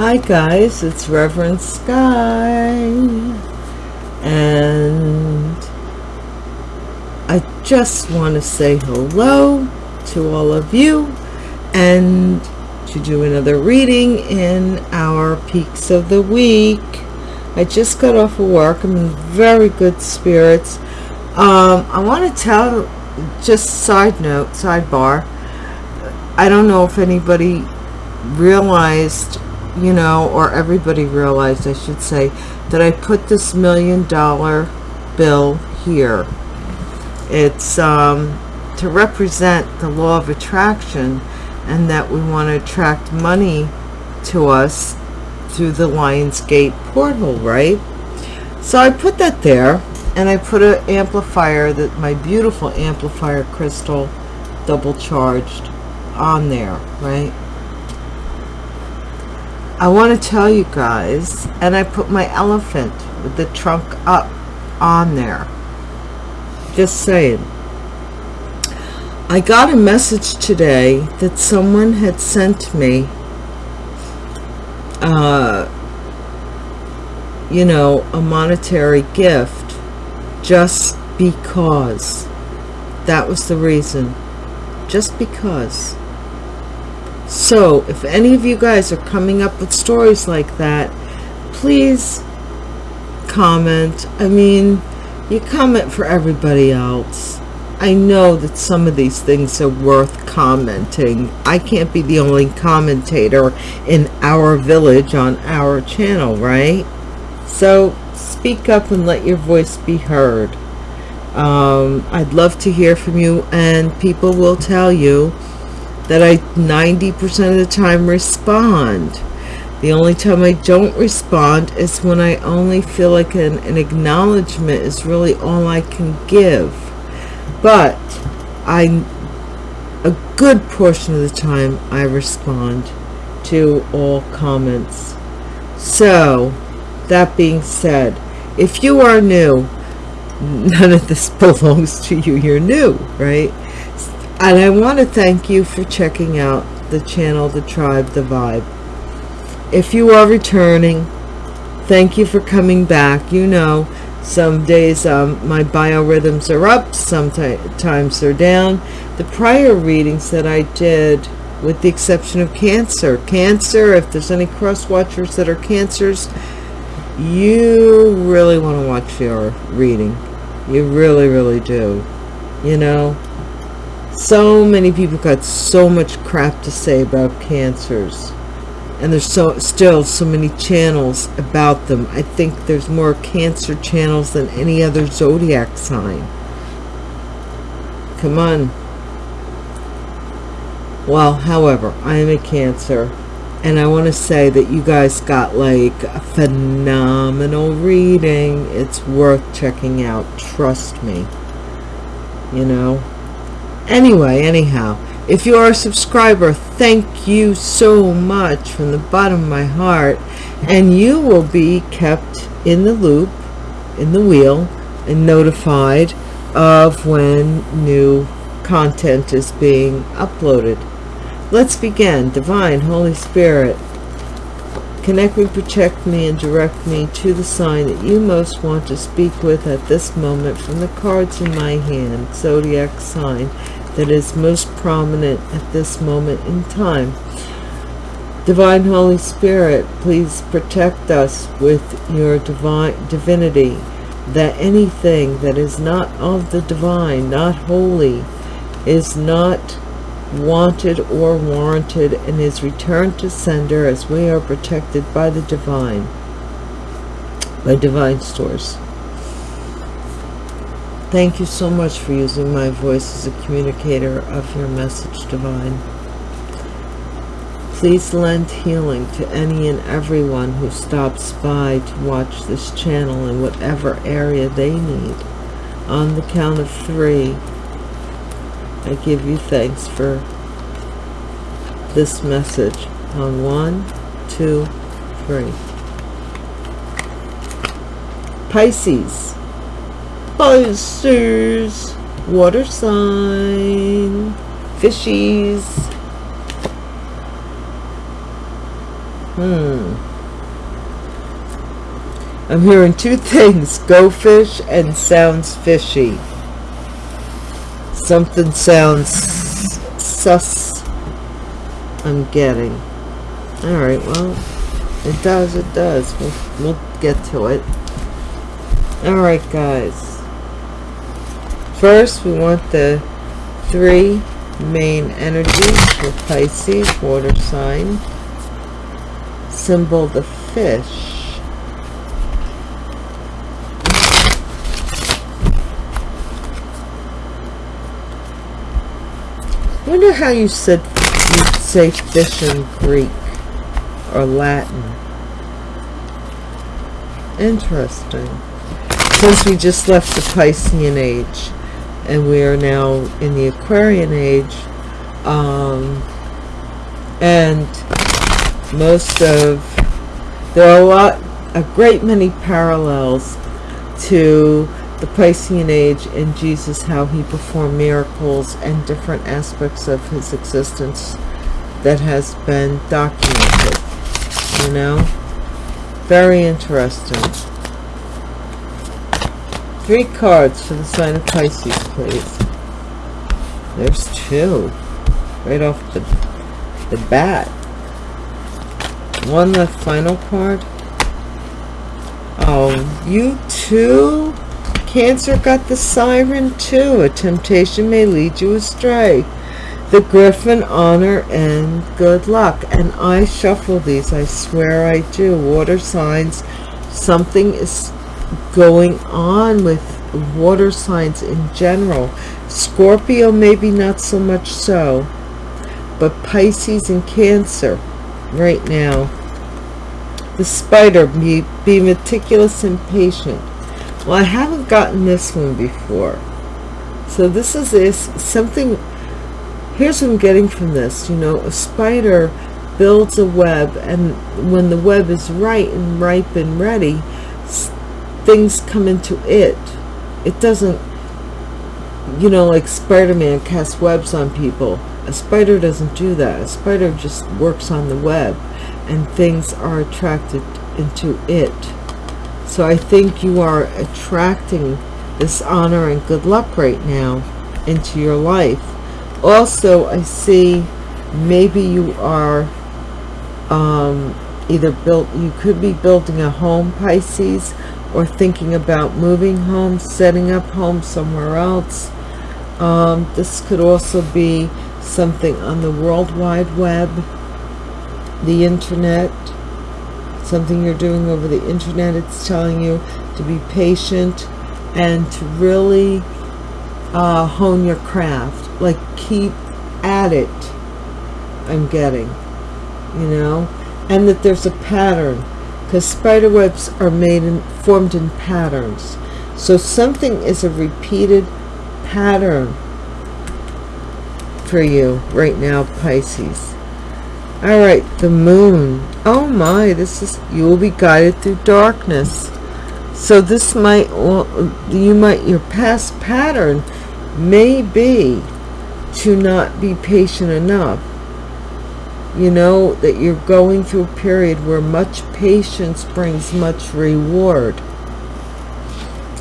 Hi guys, it's Reverend Sky and I just want to say hello to all of you and to do another reading in our peaks of the week. I just got off of work. I'm in very good spirits. Um, I want to tell, just side note, sidebar, I don't know if anybody realized, you know, or everybody realized, I should say, that I put this million dollar bill here. It's um, to represent the law of attraction and that we want to attract money to us through the Lionsgate portal, right? So I put that there and I put an amplifier that my beautiful amplifier crystal double charged on there, right? I want to tell you guys, and I put my elephant with the trunk up on there. Just saying. I got a message today that someone had sent me, uh, you know, a monetary gift just because. That was the reason. Just because. So, if any of you guys are coming up with stories like that, please comment. I mean, you comment for everybody else. I know that some of these things are worth commenting. I can't be the only commentator in our village on our channel, right? So speak up and let your voice be heard. Um, I'd love to hear from you and people will tell you that I 90% of the time respond. The only time I don't respond is when I only feel like an, an acknowledgement is really all I can give. But I, a good portion of the time, I respond to all comments. So, that being said, if you are new, none of this belongs to you. You're new, right? And I want to thank you for checking out the channel, the tribe, the vibe. If you are returning, thank you for coming back. You know, some days um, my biorhythms are up, sometimes they're down. The prior readings that I did, with the exception of Cancer, Cancer, if there's any cross watchers that are Cancers, you really want to watch your reading. You really, really do. You know, so many people got so much crap to say about cancers. And there's so still so many channels about them. I think there's more cancer channels than any other zodiac sign. Come on. Well however i am a cancer. And i want to say that you guys got like a phenomenal reading. It's worth checking out. Trust me. You know anyway anyhow if you are a subscriber thank you so much from the bottom of my heart. And you will be kept in the loop in the wheel and notified of when new content is being uploaded. Let's begin. Divine holy spirit connect me protect me and direct me to the sign that you most want to speak with at this moment from the cards in my hand. Zodiac sign that is most prominent at this moment in time. Divine Holy Spirit, please protect us with your divine divinity, that anything that is not of the divine, not holy, is not wanted or warranted and is returned to sender as we are protected by the divine, by divine source. Thank you so much for using my voice as a communicator of your message, Divine. Please lend healing to any and everyone who stops by to watch this channel in whatever area they need. On the count of three, I give you thanks for this message. On one, two, three. Pisces. Pisces, water sign, fishies. Hmm. I'm hearing two things, go fish and sounds fishy. Something sounds sus I'm getting. Alright, well, it does, it does. We'll, we'll get to it. Alright, guys. First, we want the three main energies for Pisces, water sign. Symbol the fish. wonder how you said you say fish in Greek or Latin. Interesting. Since we just left the Piscean age and we are now in the Aquarian age, um, and most of there are a lot a great many parallels to the Piscean age and Jesus, how he performed miracles and different aspects of his existence that has been documented, you know? Very interesting. Three cards for the sign of Pisces, please. There's two. Right off the, the bat. One, the final card. Oh, you too? Cancer got the siren too. A temptation may lead you astray. The griffin, honor, and good luck. And I shuffle these. I swear I do. Water signs. Something is going on with water signs in general. Scorpio, maybe not so much so. But Pisces and Cancer right now. The spider, be, be meticulous and patient well, I haven't gotten this one before. So this is this something, here's what I'm getting from this. You know, a spider builds a web and when the web is right and ripe and ready, things come into it. It doesn't, you know, like Spider-Man casts webs on people. A spider doesn't do that. A spider just works on the web and things are attracted into it. So I think you are attracting this honor and good luck right now into your life. Also, I see maybe you are um, either built, you could be building a home, Pisces, or thinking about moving home, setting up home somewhere else. Um, this could also be something on the World Wide Web, the internet, something you're doing over the internet. It's telling you to be patient and to really uh, hone your craft. Like keep at it I'm getting you know? And that there's a pattern because spider webs are made and formed in patterns. So something is a repeated pattern for you right now Pisces. All right the moon. Oh my this is you will be guided through darkness. So this might you might your past pattern may be to not be patient enough you know that you're going through a period where much patience brings much reward.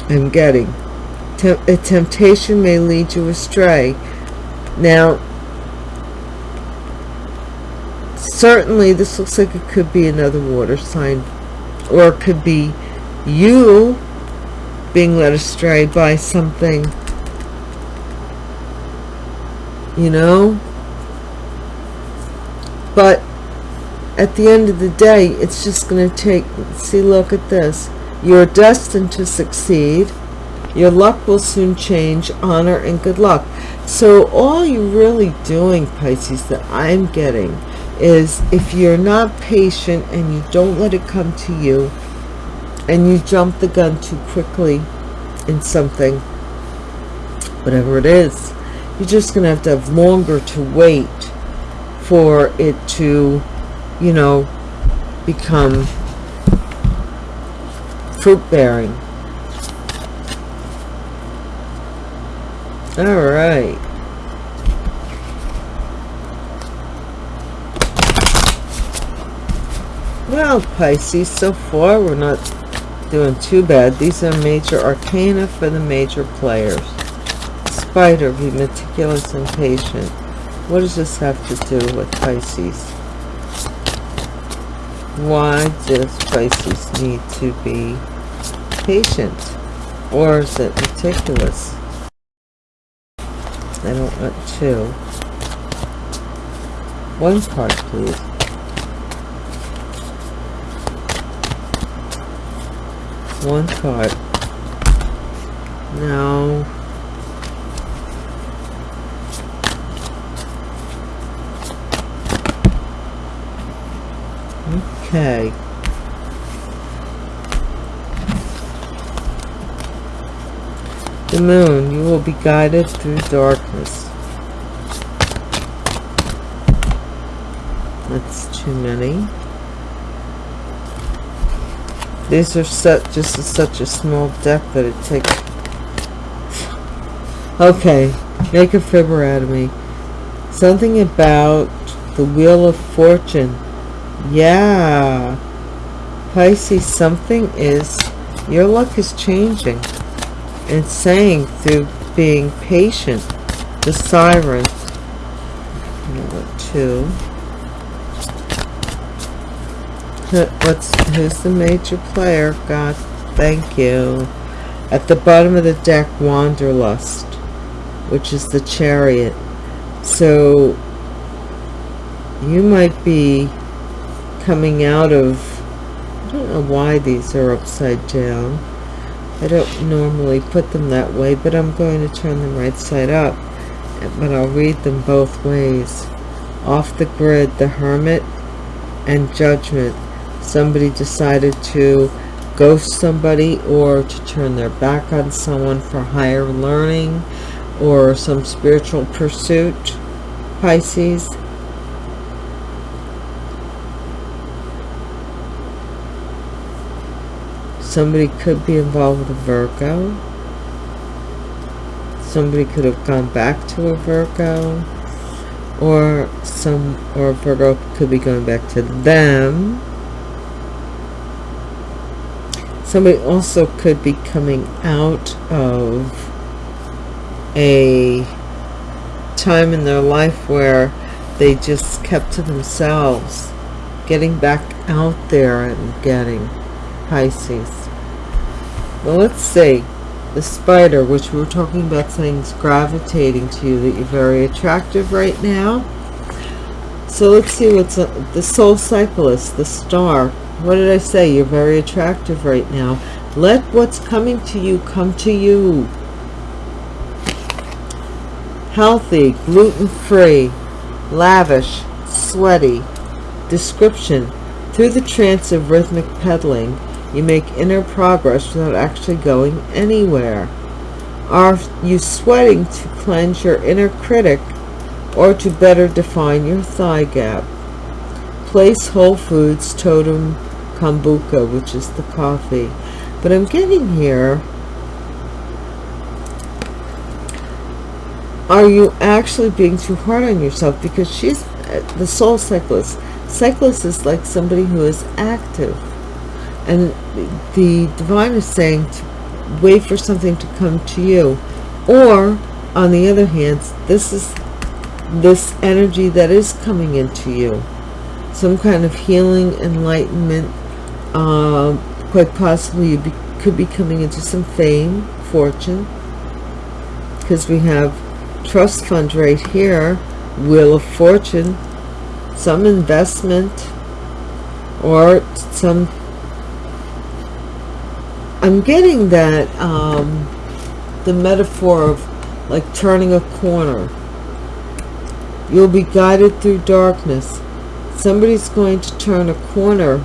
I'm getting. A temptation may lead you astray. Now certainly this looks like it could be another water sign or it could be you being led astray by something you know but at the end of the day it's just going to take see look at this. You're destined to succeed. Your luck will soon change. Honor and good luck. So all you're really doing pisces that i'm getting is if you're not patient and you don't let it come to you and you jump the gun too quickly in something whatever it is you're just gonna have to have longer to wait for it to you know become fruit bearing all right Well, Pisces, so far we're not doing too bad. These are major arcana for the major players. Spider, be meticulous and patient. What does this have to do with Pisces? Why does Pisces need to be patient? Or is it meticulous? I don't want two. One card, please. One card. Now, okay. The moon, you will be guided through darkness. That's too many. These are set just a, such a small deck that it takes. Okay, make a fibber out of me. Something about the Wheel of Fortune. Yeah. Pisces, something is, your luck is changing and saying through being patient. The siren. Number two what's who's the major player? God thank you. At the bottom of the deck wanderlust which is the chariot. So you might be coming out of I don't know why these are upside down I don't normally put them that way, but I'm going to turn them right side up. But I'll read them both ways. Off the grid, the Hermit and Judgment. Somebody decided to ghost somebody or to turn their back on someone for higher learning or some spiritual pursuit. Pisces. Somebody could be involved with a Virgo. Somebody could have gone back to a Virgo. Or some or Virgo could be going back to them. Somebody also could be coming out of a time in their life where they just kept to themselves getting back out there and getting Pisces well, let's see. The spider, which we were talking about things gravitating to you, that you're very attractive right now. So let's see what's uh, the soul cyclist, the star. What did I say? You're very attractive right now. Let what's coming to you come to you. Healthy, gluten-free, lavish, sweaty. Description. Through the trance of rhythmic pedaling, you make inner progress without actually going anywhere. Are you sweating to cleanse your inner critic or to better define your thigh gap? Place Whole Foods Totem Kombucha, which is the coffee. But I'm getting here. Are you actually being too hard on yourself? Because she's uh, the soul cyclist. Cyclist is like somebody who is active and the divine is saying to wait for something to come to you. Or on the other hand this is this energy that is coming into you. Some kind of healing enlightenment uh, quite possibly you be, could be coming into some fame fortune. Because we have trust fund right here wheel of fortune some investment or some I'm getting that um, the metaphor of like turning a corner. You'll be guided through darkness. Somebody's going to turn a corner.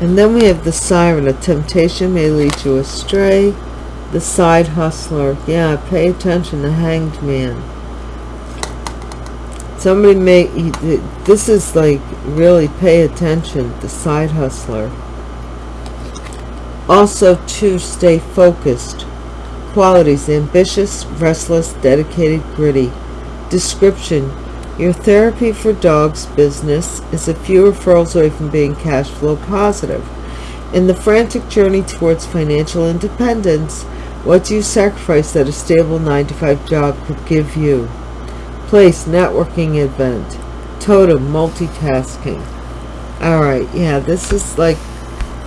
And then we have the siren. A temptation may lead you astray. The side hustler. Yeah, pay attention. The hanged man somebody may this is like really pay attention the side hustler also to stay focused Qualities, ambitious, restless, dedicated, gritty. Description, your therapy for dogs business is a few referrals away from being cash flow positive. In the frantic journey towards financial independence, what do you sacrifice that a stable 9 to 5 job could give you? Place, networking event. Totem, multitasking. Alright, yeah, this is like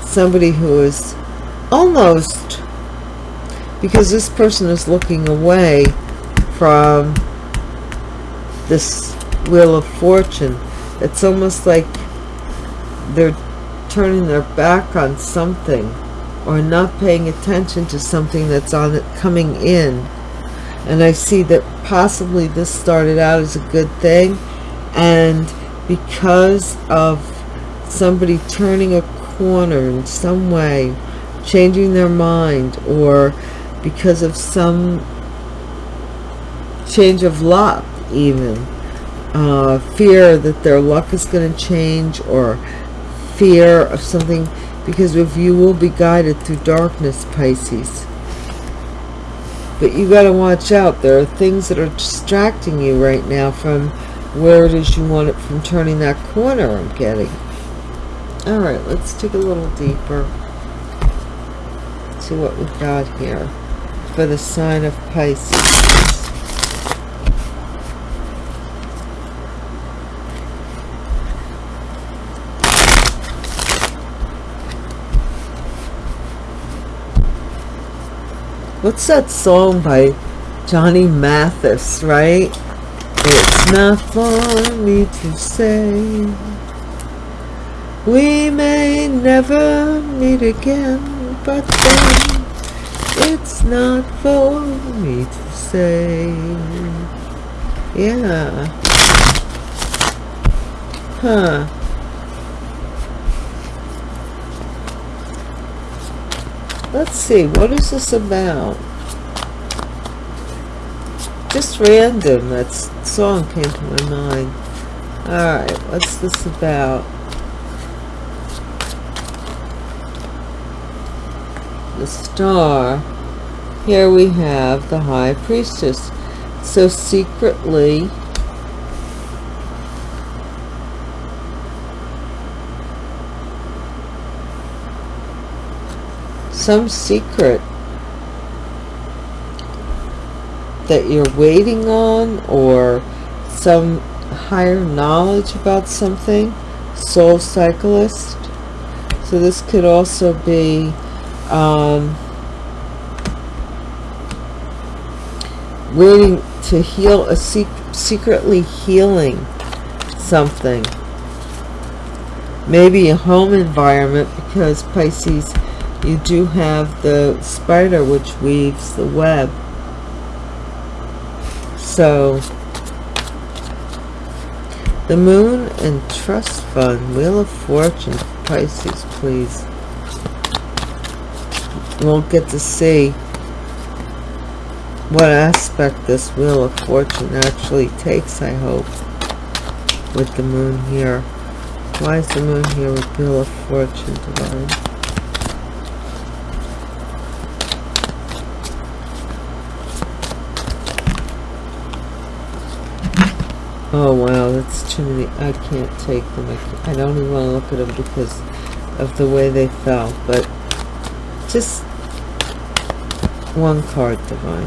somebody who is almost, because this person is looking away from this Wheel of Fortune. It's almost like they're turning their back on something or not paying attention to something that's on it coming in and I see that possibly this started out as a good thing. And because of somebody turning a corner in some way changing their mind or because of some change of luck even uh, fear that their luck is going to change or fear of something because if you will be guided through darkness Pisces but you got to watch out. There are things that are distracting you right now from where it is you want it from turning that corner I'm getting. All right let's dig a little deeper. See what we've got here for the sign of Pisces What's that song by Johnny Mathis, right? It's not for me to say. We may never meet again But then It's not for me to say. Yeah. Huh Let's see, what is this about? Just random, that song came to my mind. Alright, what's this about? The star. Here we have the High Priestess. So secretly, some secret that you're waiting on or some higher knowledge about something soul cyclist. So this could also be um, waiting to heal a sec secretly healing something. Maybe a home environment because Pisces you do have the spider which weaves the web. So the moon and trust fund wheel of fortune pisces please. We'll get to see what aspect this wheel of fortune actually takes i hope with the moon here. Why is the moon here with wheel of fortune divine Oh wow, that's too many. I can't take them. I, I don't even want to look at them because of the way they fell. But just one card, Divine.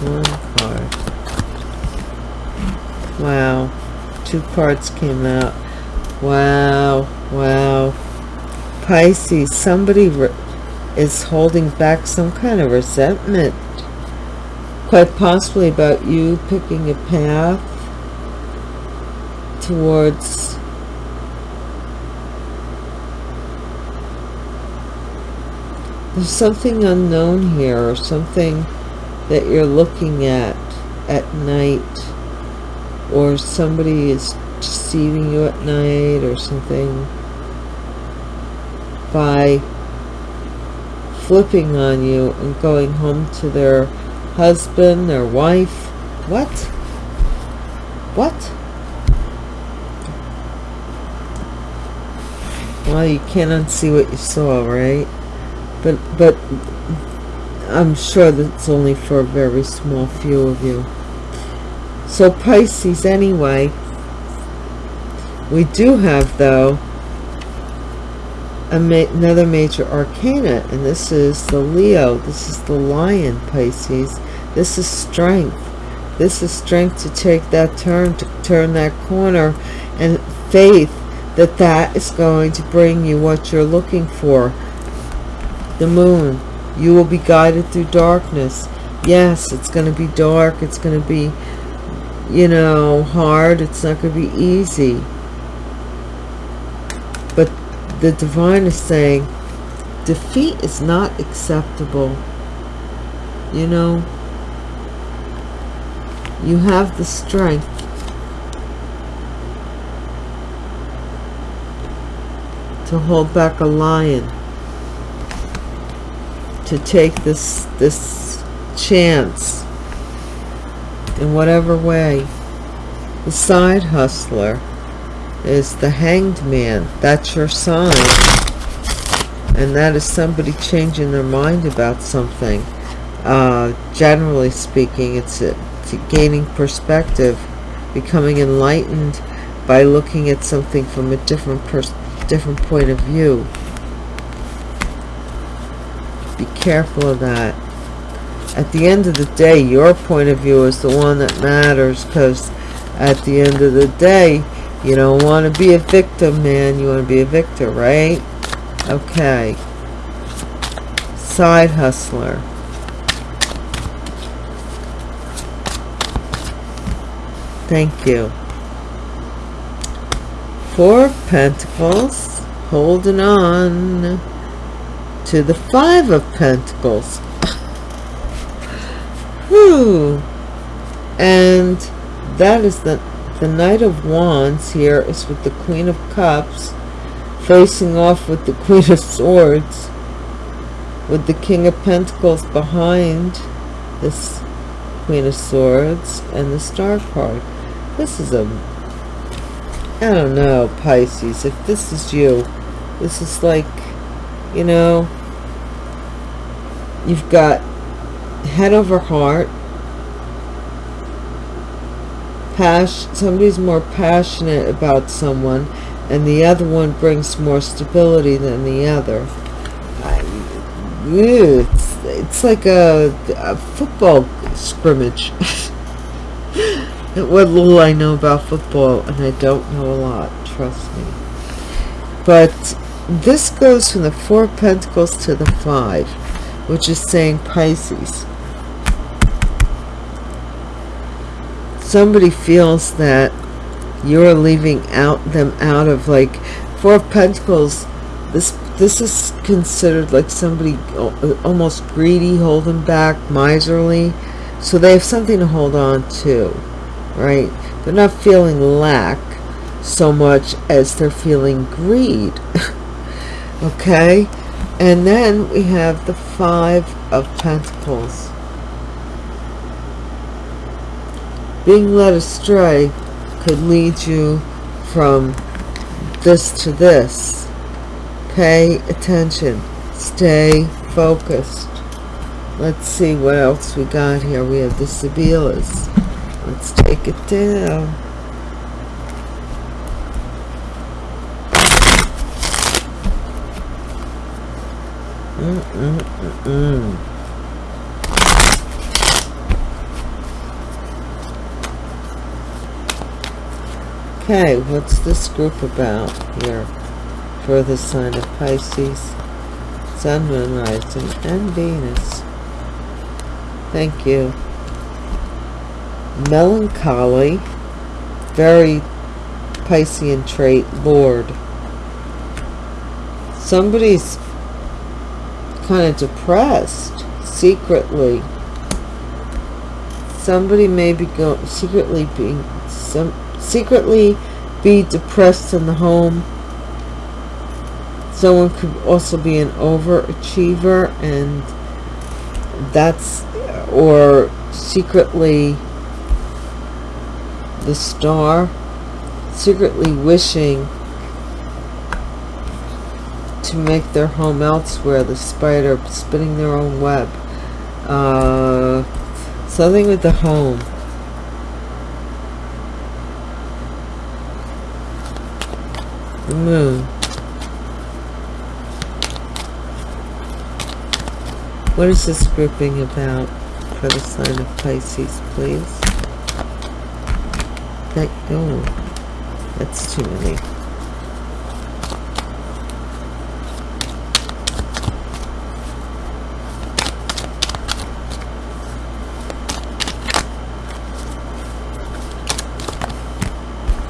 One card. Wow. Two cards came out. Wow. Wow. Pisces, somebody is holding back some kind of resentment quite possibly about you picking a path towards there's something unknown here or something that you're looking at at night or somebody is deceiving you at night or something by flipping on you and going home to their husband or wife. What? What? Well, you can't unsee what you saw, right? but but I'm sure that's only for a very small few of you so Pisces anyway we do have though ma another major arcana and this is the Leo. This is the lion Pisces. This is strength. This is strength to take that turn to turn that corner and faith that that is going to bring you what you're looking for. The moon. You will be guided through darkness. Yes it's going to be dark. It's going to be you know hard. It's not going to be easy the divine is saying defeat is not acceptable. You know you have the strength. To hold back a lion. To take this this chance. In whatever way. The side hustler is the hanged man. That's your sign. And that is somebody changing their mind about something. Uh, generally speaking it's, a, it's a gaining perspective becoming enlightened by looking at something from a different different point of view. Be careful of that. At the end of the day your point of view is the one that matters because at the end of the day you don't want to be a victim man. You want to be a victor right? Okay. Side hustler. Thank you. Four of pentacles holding on to the Five of Pentacles. Whew. And that is the, the Knight of Wands here is with the Queen of Cups facing off with the Queen of Swords with the King of Pentacles behind this Queen of Swords and the Star card. This is a, I don't know, Pisces, if this is you, this is like, you know, you've got head over heart passion somebody's more passionate about someone and the other one brings more stability than the other. I, it's, it's like a, a football scrimmage. What little I know about football and I don't know a lot trust me. But this goes from the four pentacles to the five which is saying Pisces. Somebody feels that you're leaving out them out of like Four of Pentacles. This this is considered like somebody uh, almost greedy, holding back, miserly. So they have something to hold on to, right? They're not feeling lack so much as they're feeling greed. okay? And then we have the Five of Pentacles. Being led astray could lead you from this to this. Pay attention. Stay focused. Let's see what else we got here. We have the Sibilas. Let's take it down. Mm -mm -mm okay, what's this group about here for the sign of Pisces, Sun, Moon, Rising, and Venus? Thank you. Melancholy, very Piscean trait, Lord. Somebody's kind of depressed secretly somebody may be going secretly being some secretly be depressed in the home someone could also be an overachiever and that's or secretly the star secretly wishing to make their home elsewhere. The spider spinning their own web. Uh, something with the home. Moon. What is this grouping about for the sign of Pisces, please? That, oh, that's too many.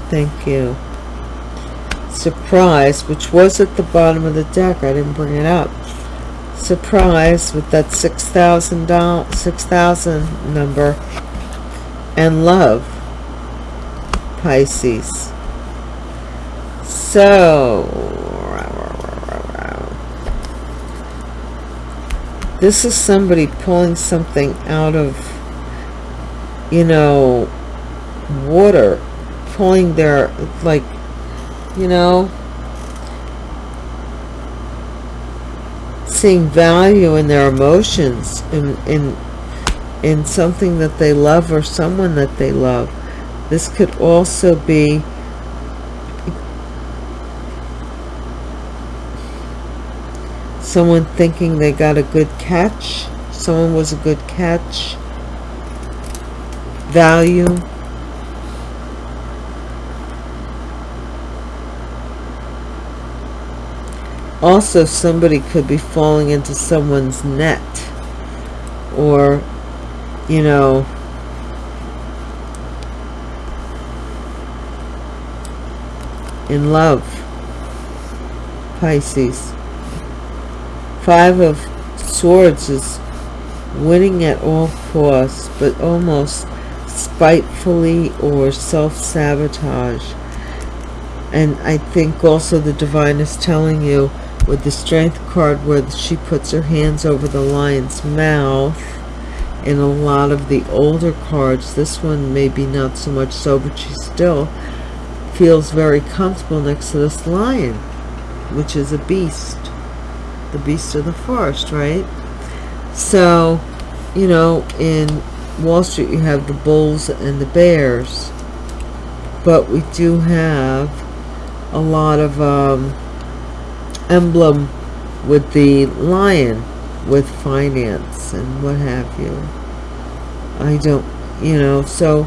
Thank you. Surprise, which was at the bottom of the deck. I didn't bring it up. Surprise with that six thousand dollars, six thousand number, and love. Pisces. So, this is somebody pulling something out of, you know, water pulling their like you know seeing value in their emotions in in in something that they love or someone that they love. This could also be someone thinking they got a good catch. Someone was a good catch. Value also somebody could be falling into someone's net or you know in love. Pisces. Five of swords is winning at all costs but almost spitefully or self-sabotage. And I think also the divine is telling you with the strength card where she puts her hands over the lion's mouth. In a lot of the older cards this one maybe not so much so but she still feels very comfortable next to this lion which is a beast. The beast of the forest right? So you know in Wall Street you have the bulls and the bears. But we do have a lot of um, emblem with the lion with finance and what have you. I don't you know so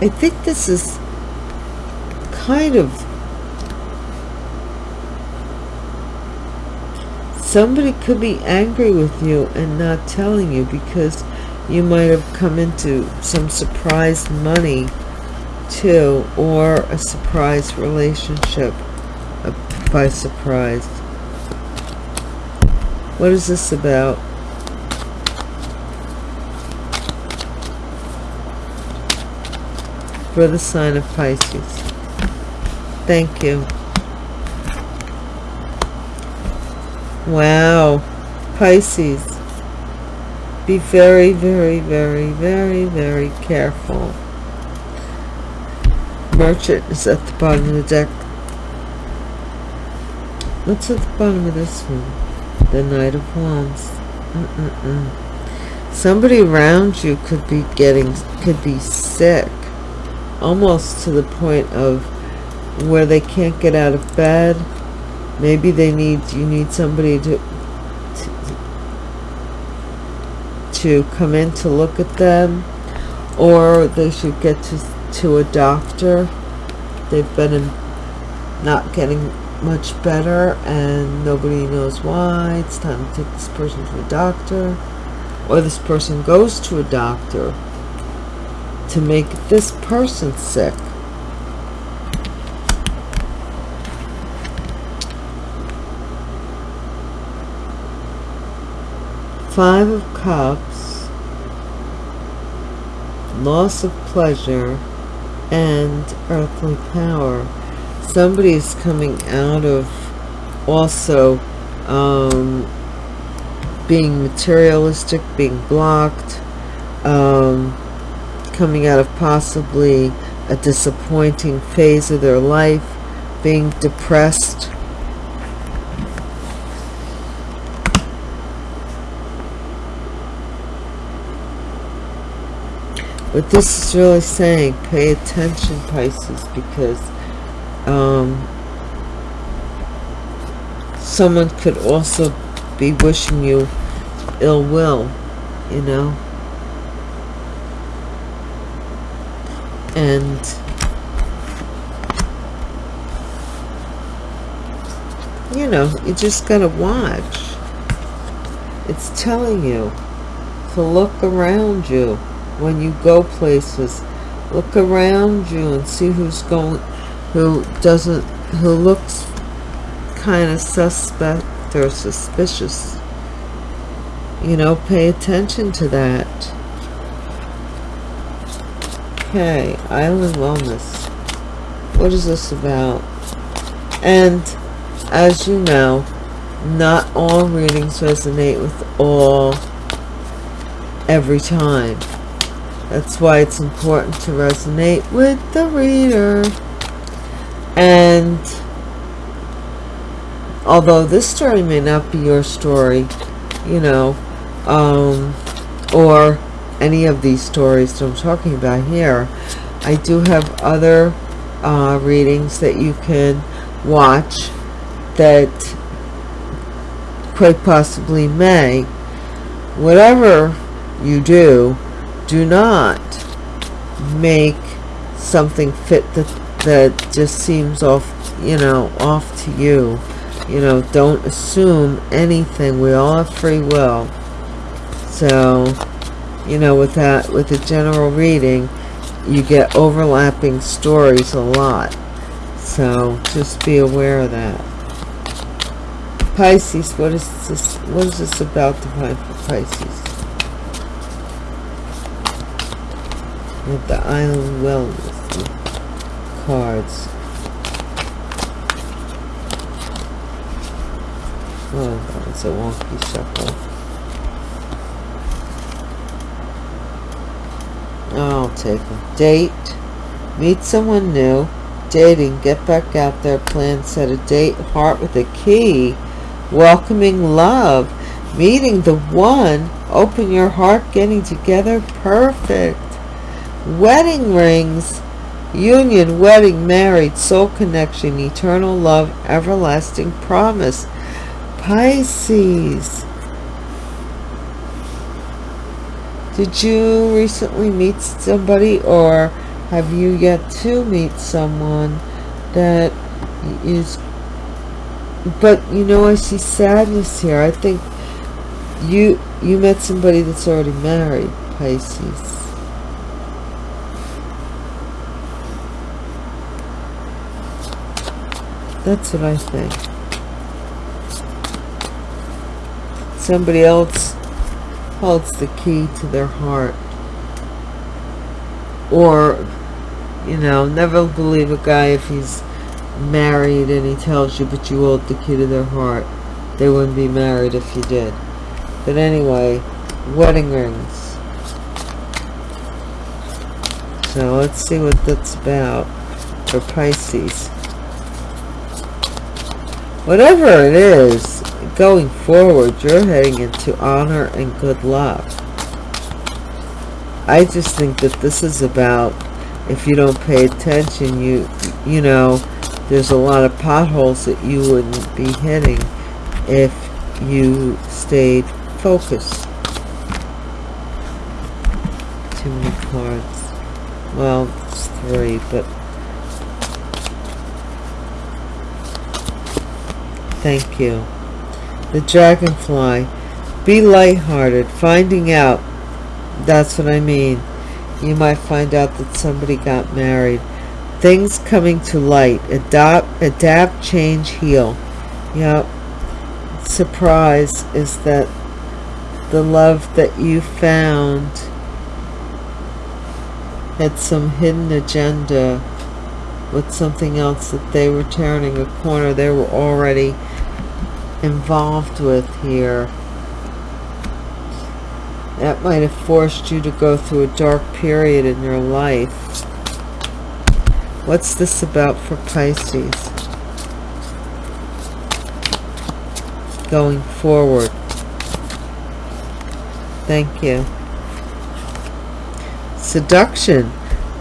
I think this is kind of somebody could be angry with you and not telling you because you might have come into some surprise money too or a surprise relationship by surprise. What is this about? For the sign of Pisces. Thank you. Wow. Pisces. Be very, very, very, very, very careful. Merchant is at the bottom of the deck What's at the bottom of this one? The Knight of Wands. Mm -mm -mm. Somebody around you could be getting, could be sick. Almost to the point of where they can't get out of bed. Maybe they need, you need somebody to, to, come in to look at them. Or they should get to, to a doctor. They've been in, not getting much better and nobody knows why. It's time to take this person to a doctor. Or this person goes to a doctor to make this person sick. Five of cups loss of pleasure and earthly power somebody is coming out of also um, being materialistic, being blocked, um, coming out of possibly a disappointing phase of their life, being depressed. What this is really saying, pay attention Pisces, because um, someone could also be wishing you ill will, you know. And you know, you just gotta watch. It's telling you to look around you when you go places. Look around you and see who's going, who doesn't, who looks kind of suspect or suspicious. You know, pay attention to that. Okay, Island Wellness. What is this about? And as you know, not all readings resonate with all every time. That's why it's important to resonate with the reader. And although this story may not be your story, you know, um, or any of these stories that I'm talking about here, I do have other uh, readings that you can watch that quite possibly may. Whatever you do, do not make something fit that, that just seems off, you know, off to you. You know, don't assume anything. We all have free will. So, you know, with that, with the general reading, you get overlapping stories a lot. So, just be aware of that. Pisces, what is this? What is this about for Pisces? With the Island Wellness cards. Oh, was a wonky shuffle. I'll take them. Date. Meet someone new. Dating. Get back out there. Plan. Set a date. Heart with a key. Welcoming love. Meeting the one. Open your heart. Getting together. Perfect. Wedding rings. Union, wedding, married, soul connection, eternal love, everlasting promise. Pisces. Did you recently meet somebody or have you yet to meet someone that is but you know I see sadness here. I think you you met somebody that's already married, Pisces. That's what I think. Somebody else holds the key to their heart. Or, you know, never believe a guy if he's married and he tells you, but you hold the key to their heart. They wouldn't be married if you did. But anyway, wedding rings. So let's see what that's about for Pisces. Whatever it is, going forward, you're heading into honor and good luck. I just think that this is about, if you don't pay attention, you, you know, there's a lot of potholes that you wouldn't be hitting if you stayed focused. Too many cards. Well, it's three, but Thank you. The dragonfly. Be lighthearted. Finding out. That's what I mean. You might find out that somebody got married. Things coming to light. Adopt, adapt, change, heal. Yep. Surprise is that the love that you found had some hidden agenda with something else that they were turning a corner they were already involved with here. That might have forced you to go through a dark period in your life. What's this about for Pisces? Going forward. Thank you. seduction,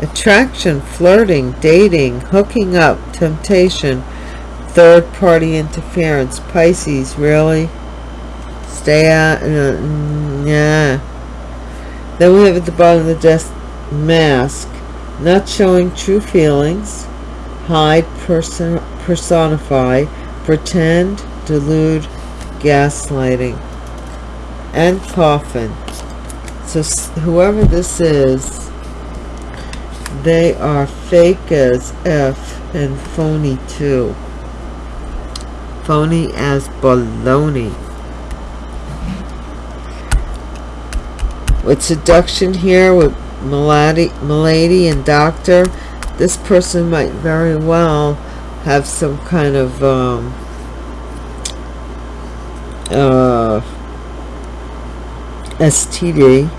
attraction, flirting, dating, hooking up, temptation, third party interference. Pisces, really? Stay out. Uh, yeah. Then we have at the bottom of the desk, mask. Not showing true feelings. Hide, person, personify, pretend, delude, gaslighting. And coffin. So whoever this is, they are fake as F and phony too. Phony as baloney. With seduction here, with Milady, Milady and Doctor, this person might very well have some kind of um, uh, STD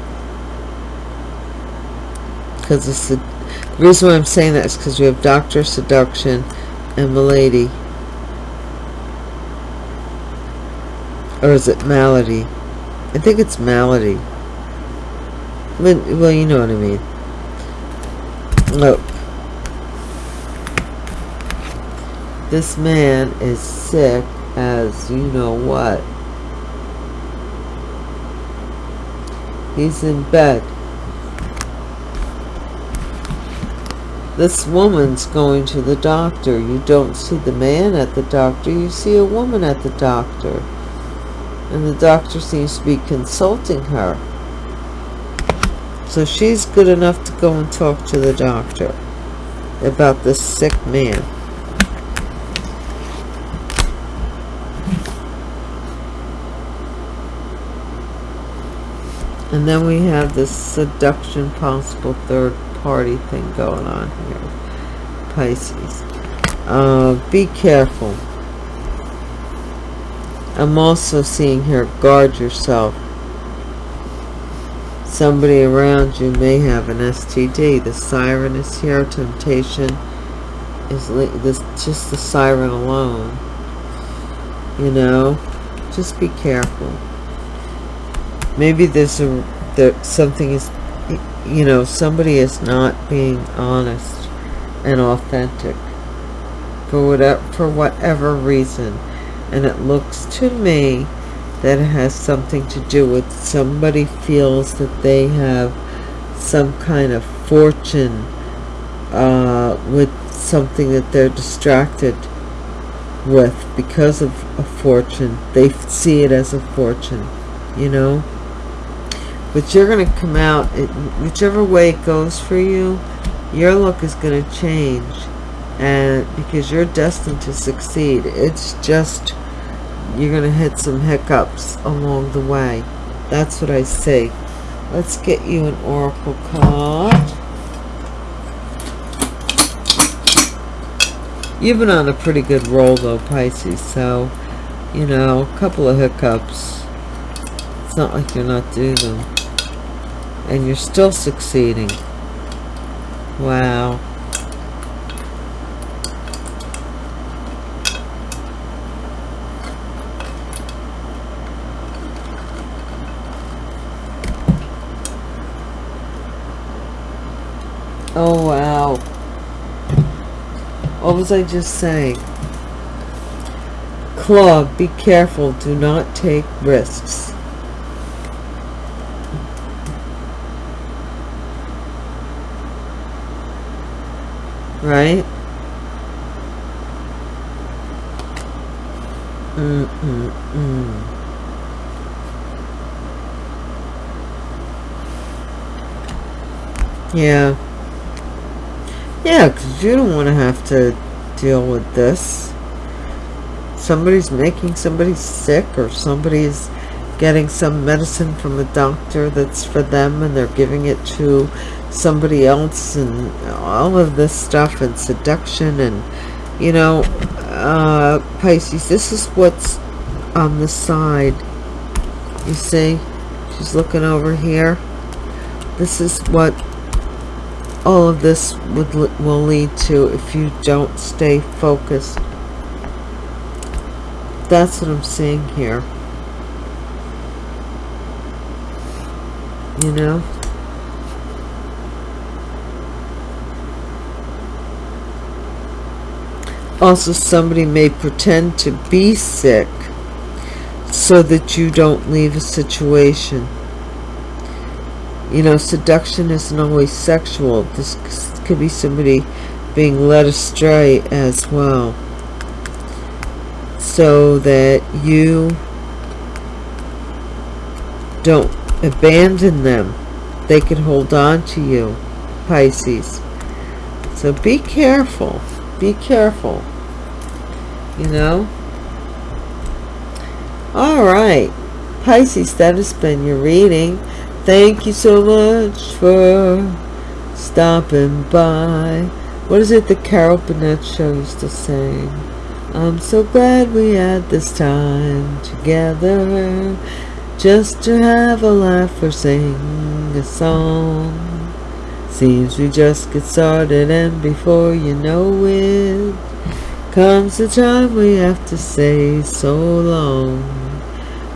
because the reason why I'm saying that is because we have Doctor Seduction and Milady or is it Malady I think it's Malady well you know what I mean look this man is sick as you know what He's in bed. This woman's going to the doctor. You don't see the man at the doctor. You see a woman at the doctor. And the doctor seems to be consulting her. So she's good enough to go and talk to the doctor about this sick man. And then we have this seduction possible third party thing going on here. Pisces. Uh, be careful. I'm also seeing here, guard yourself. Somebody around you may have an STD. The siren is here. Temptation is this just the siren alone. You know, just be careful maybe there's a there something is you know somebody is not being honest and authentic for whatever for whatever reason and it looks to me that it has something to do with somebody feels that they have some kind of fortune uh, with something that they're distracted with because of a fortune. They see it as a fortune you know? But you're going to come out it, whichever way it goes for you your look is going to change and because you're destined to succeed. It's just you're going to hit some hiccups along the way. That's what I say. Let's get you an oracle card. You've been on a pretty good roll though Pisces so you know a couple of hiccups. It's not like you're not doing them. And you're still succeeding. Wow oh wow what was I just saying club be careful do not take risks right? Mm -mm -mm. Yeah. Yeah, because you don't want to have to deal with this. Somebody's making somebody sick or somebody's getting some medicine from a doctor that's for them and they're giving it to somebody else and all of this stuff and seduction and you know uh, Pisces this is what's on the side. You see? She's looking over here. This is what all of this would, will lead to if you don't stay focused. That's what I'm seeing here. You know? Also, somebody may pretend to be sick so that you don't leave a situation. You know, seduction isn't always sexual. This could be somebody being led astray as well. So that you don't abandon them. They can hold on to you, Pisces. So be careful. Be careful. You know? Alright. Pisces, that has been your reading. Thank you so much for stopping by. What is it the Carol Burnett used to sing? I'm so glad we had this time together just to have a laugh or sing a song. Seems we just get started and before you know it comes the time we have to say so long.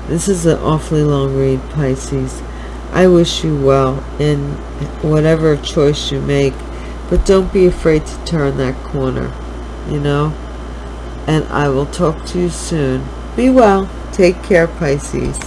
This is an awfully long read, Pisces. I wish you well in whatever choice you make, but don't be afraid to turn that corner, you know? And I will talk to you soon. Be well. Take care, Pisces.